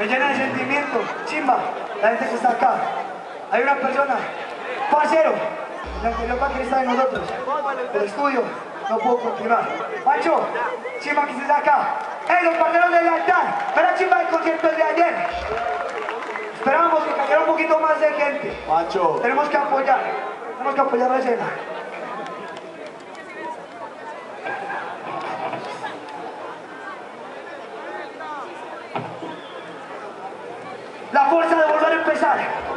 Me llena de sentimiento. Chimba, la gente que está acá. Hay una persona, parcero, el anterior baterista de nosotros, del estudio, no puedo continuar. Macho, chimba que estés acá. ¡Hey, los parceros del altar! ¡Para chimba del concierto de ayer! Esperábamos que cayera un poquito más de gente. Macho. Tenemos que apoyar, tenemos que apoyar la escena. La